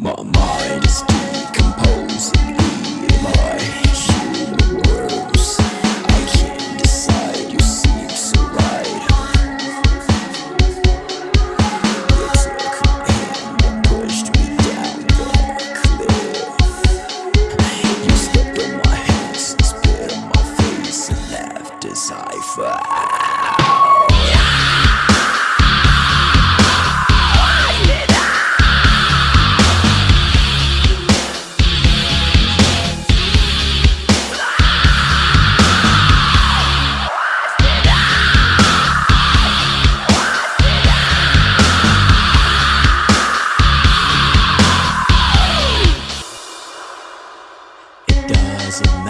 My mind is decomposing. Doesn't.